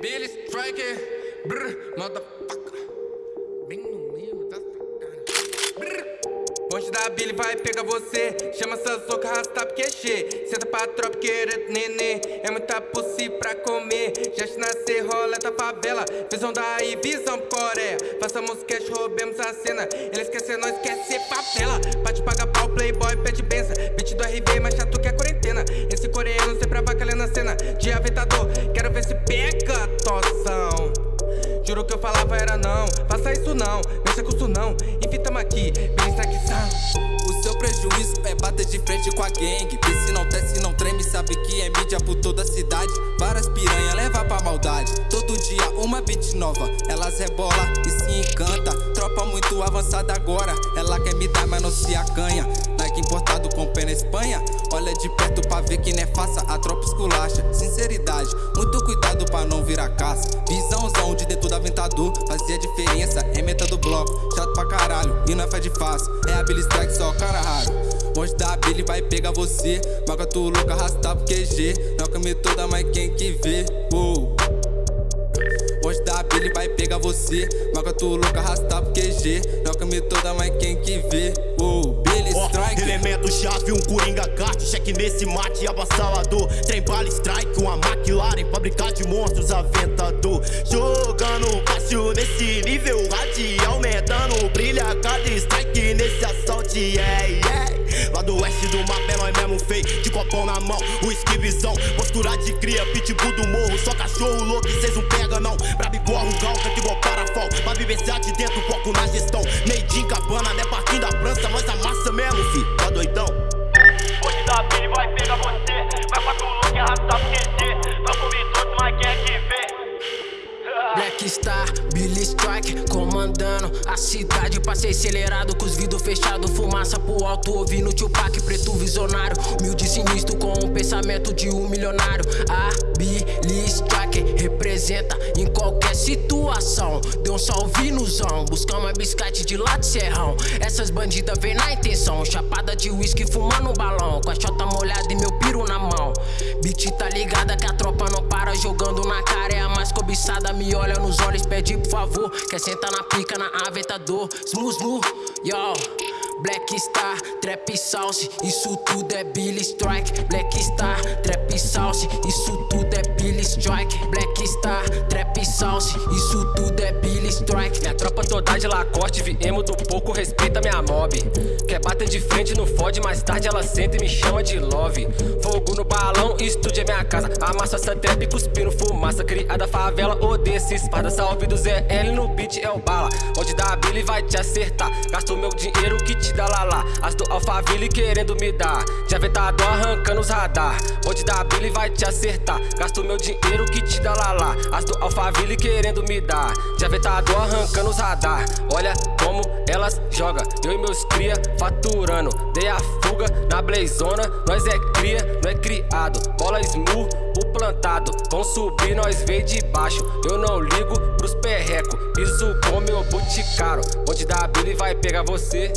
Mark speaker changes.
Speaker 1: Billy Striker, brr, motherfucker. Bem no meio da sacada. Brr. Bonde da Billy vai pegar você. Chama essas loucas, arrasta porque che Senta pra tropa querendo nenê. É muita pussy pra comer. Já te nascer, roleta favela. Visão daí, visão Coreia. Faça música, roubemos a cena. Ele esquece, nós esquece favela. Bate paga pau, playboy, pede benção. Beat do RV, mais chato que a quarentena. Esse coreano sempre avacalhando a cena. De aventador, toção. Juro que eu falava era não, faça isso não, mexa com isso não, enfim tamo aqui, bem
Speaker 2: O seu prejuízo é bater de frente com a gangue. Vê se não desce, não treme, sabe que é mídia por toda a cidade. Várias piranha leva pra maldade. Todo dia uma beat nova, elas rebola e se encanta. Tropa muito avançada agora, ela quer me dar mas não se acanha Importado com pena Espanha. Olha de perto pra ver que não é faça, a tropa esculacha Sinceridade, muito cuidado pra não virar caça. Visãozão de dentro da ventador, fazia diferença É meta do bloco, chato pra caralho, e não é fé de fácil. É a Billy Strike só, cara raro. Monte da Billy vai pegar você. Marca tu louco, arrastar pro QG Não come toda, mas quem que vê, uou Monte da Billy vai pegar você. Marca tu louco, arrastar pro QG Não come toda, mas quem que vê, uou Billy Strike.
Speaker 3: Elemento chave, um coringa kart Cheque nesse mate, abassalador Trem bala strike, uma McLaren Fábrica de monstros, aventador. Jogando fácil nesse nível radial Aumentando, brilha cada strike nesse assalto, yeah, yeah. Lá do oeste do mapa é nós mesmo feio De copão na mão, o esquivizão Postura de cria, pitbull do morro. Só cachorro louco, cês não pega parafol Pra vivenciar de dentro, foco na gestão Made in cabana, né parquinho da França Nós amassa mesmo, fi, tá doidão?
Speaker 4: Hoje da Billy vai pegar você Vai pra tu louco e arrastar pro QG Não comi todos, mas quem é que vê?
Speaker 5: Black Star, Billy Strike comandando a cidade. Passei acelerado com os vidros fechados, fumaça pro alto, ouvindo Tupac, preto visionário. Humilde sinistro com um pensamento de um milionário. A Billy Strike representa em qualquer situação. Deu um salve no zão, buscamos biscate de lá de serrão. Essas bandidas vêm na intenção, chapada de uísque fumando um balão. Com a chota molhada e meu piro na mão. Beat tá ligada que a tropa não para jogando na cara, é a mais cobiçada. Me olha nos olhos, pede por favor. Quer sentar na pica, na aventador. Smooth, smooth, yo. Black Star, Trap Sauce, isso tudo é Billy Strike. Black Star, Trap Sauce, isso tudo é Billy Strike. Black Star, Trap Sauce, isso tudo é Billy Strike.
Speaker 6: Minha tropa toda de Lacoste, viemos do pouco, respeita minha mob. Quer bater de frente, não fode, mais tarde ela senta e me chama de love. Fogo no balão, estúdio é minha casa. Amassa essa trap, cuspindo fumaça. Criada favela, odeia esse espada. Salve do ZL no beat é o bala. Onde dá Billy vai te acertar. Gasto meu dinheiro que te dá lá lá. As do Alphaville querendo me dar. De aventador arrancando os radar. Onde dá a Billy vai te acertar. Gasto meu dinheiro que te dá lá. As do Alphaville querendo me dar. De aventador arrancando os radar. Olha como elas joga. Eu e meus cria faturando. Dei a fuga na blazona. Nós é cria, não é criado. Bola smooth, o plantado. Vão subir, nós veio de baixo. Eu não ligo pros perreco. Piso com meu boot caro. Onde dá a Billy vai pegar você.